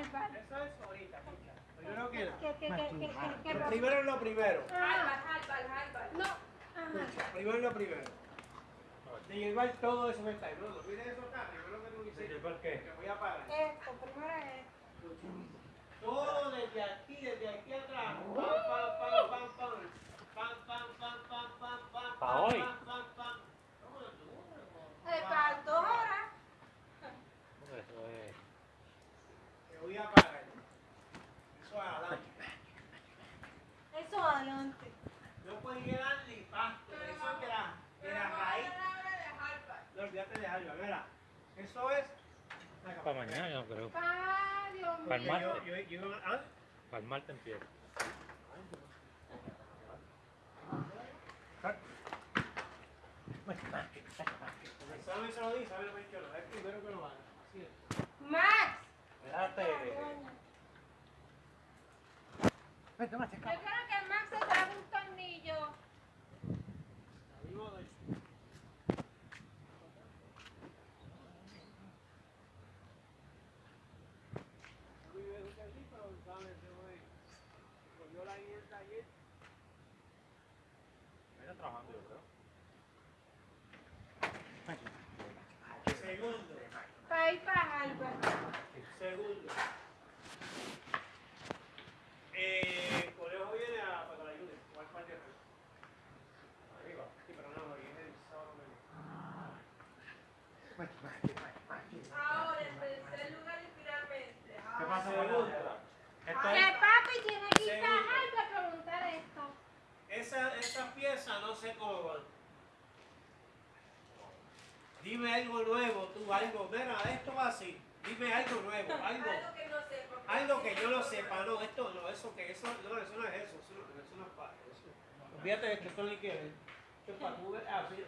Eso es ahorita, escucha. Primero que primero es lo primero. Ah, Harvard, Harvard. no. Ajá. Primero es lo primero. De llevar todo eso que está ahí. No, no mires eso acá. Primero que tú dices. llevar qué? Que voy a parar. Esto, primero es esto. Todo desde aquí, desde aquí atrás. Pam, pam, pam, pam, pam. Pam, pam, pam, pam, pam, pam. Pa' pam, hoy. Pam, pam, pam. ¿Cómo tú? Eh, para dos horas. Eso es. Te voy a parar. Eso es adelante. Eso adelante. No puedes llegar ni pasto. Eso es de la, de la raíz. Eso es. Para mañana, yo creo. Pa, Dios mío. Para el martes. yo, yo, ¿ah? Para el martes empieza. El examen se lo di, sabe lo que yo lo. Es primero que lo haga. Así es. Max. Espérate. Cogió la dieta ayer. Está trabajando, yo creo. Segundo. Para ir para Harvard. Segundo. Eh, Conejo viene a para la ayude. ¿Cuál parte? Arriba. Sí, pero no, es el sábado. Ahora, en tercer lugar y finalmente. ¿Qué pasa con Segundo. Esto Que es. papi tiene que ir para Segundo. Harvard a preguntar esto. Esa, esa pieza no sé cómo van. Dime algo nuevo, tú, algo. Mira, esto va así. Dime algo nuevo, algo. Algo que no Algo que yo lo sepa, no, esto no, eso que, eso, no, eso no es eso, eso no, eso no es para eso. Olvídate de que esto ni quiere. Esto es para tú ver, ah, sí,